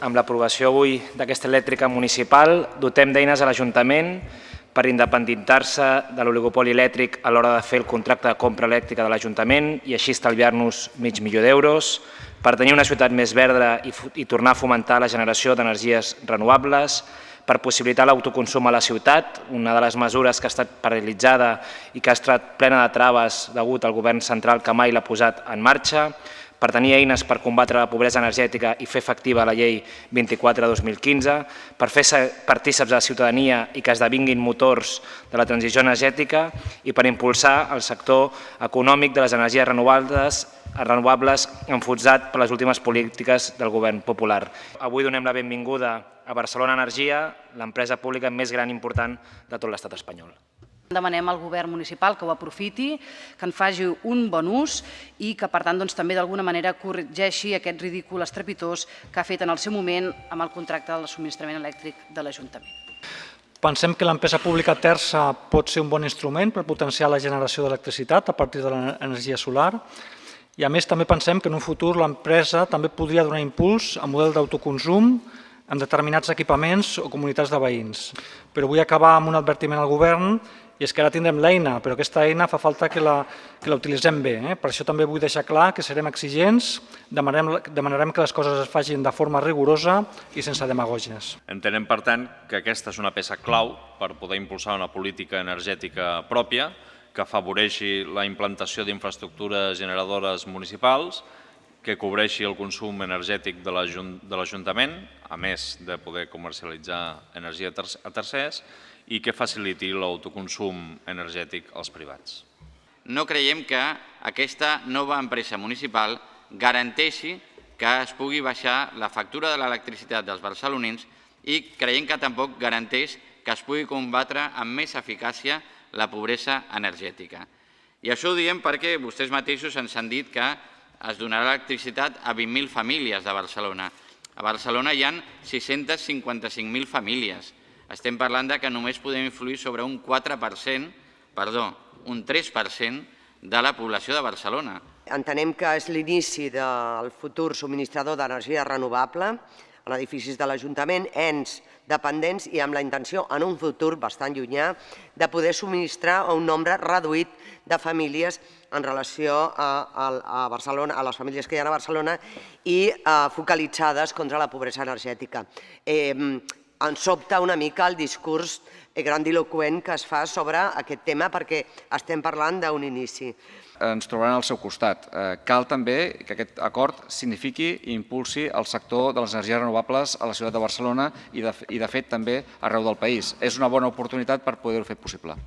amb l'aprovació avui d'aquesta elèctrica municipal, dotem d'eines a l'Ajuntament per independitzar-se de l'oligopoli elèctric a l'hora de fer el contracte de compra elèctrica de l'Ajuntament i així estalviar-nos mig milió d'euros, per tenir una ciutat més verda i, i tornar a fomentar la generació d'energies renovables, per possibilitar l'autoconsum a la ciutat, una de les mesures que ha estat paralitzada i que ha estat plena de traves degut al govern central que mai l'ha posat en marxa, per tenir eines per combatre la pobresa energètica i fer efectiva la llei 24 de 2015, per fer partíceps de la ciutadania i que esdevinguin motors de la transició energètica i per impulsar el sector econòmic de les energies renovables renovables enfonsat per les últimes polítiques del govern popular. Avui donem la benvinguda a Barcelona Energia, l'empresa pública més gran i important de tot l'estat espanyol. Demanem al govern municipal que ho aprofiti, que en faci un bon ús i que, per tant, doncs, també d'alguna manera corregeixi aquest ridícul estrepitós que ha fet en el seu moment amb el contracte del subministrament elèctric de l'Ajuntament. Pensem que l'empresa pública terça pot ser un bon instrument per potenciar la generació d'electricitat a partir de l'energia solar i a més també pensem que en un futur l'empresa també podria donar impuls a model d'autoconsum en determinats equipaments o comunitats de veïns. Però vull acabar amb un advertiment al govern i és que ara tindrem l'eina, però aquesta eina fa falta que la, que la utilitzem bé. Eh? Per això també vull deixar clar que serem exigents, demanarem, demanarem que les coses es facin de forma rigorosa i sense demagògies. Entenem, per tant, que aquesta és una peça clau per poder impulsar una política energètica pròpia que afavoreixi la implantació d'infraestructures generadores municipals, que cobreixi el consum energètic de l'Ajuntament, a més de poder comercialitzar energia a tercers, i que faciliti l'autoconsum energètic als privats. No creiem que aquesta nova empresa municipal garanteixi que es pugui baixar la factura de l'electricitat dels barcelonins i creiem que tampoc garanteix que es pugui combatre amb més eficàcia la pobresa energètica. I això ho diem perquè vostès mateixos ens han dit que es donarà electricitat a 20.000 famílies de Barcelona. A Barcelona hi ha 655.000 famílies. Estem parlant de que només podem influir sobre un 4%, perdó, un 3% de la població de Barcelona. Entenem que és l'inici del futur subministrador d'energia renovable en edificis de l'Ajuntament, ens dependents i amb la intenció en un futur bastant llunyà de poder subministrar a un nombre reduït de famílies en relació a, a, Barcelona, a les famílies que hi ha a Barcelona i eh, focalitzades contra la pobresa energètica. Eh, ens sobta una mica el discurs grandiloquent que es fa sobre aquest tema perquè estem parlant d'un inici. Ens trobaran al seu costat. Eh, cal també que aquest acord signifiqui i impulsi el sector de les energies renovables a la ciutat de Barcelona i de, i de fet també arreu del país. És una bona oportunitat per poder-ho fer possible.